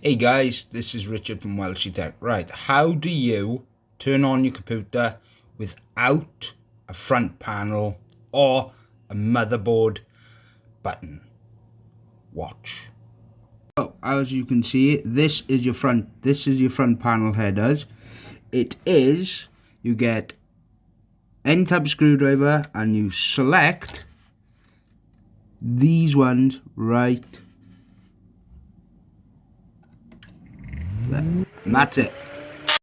Hey guys, this is Richard from Welshie Tech. Right, how do you turn on your computer without a front panel or a motherboard button? Watch. So, as you can see, this is your front. This is your front panel headers. It is you get N type screwdriver and you select these ones right there. And that's it.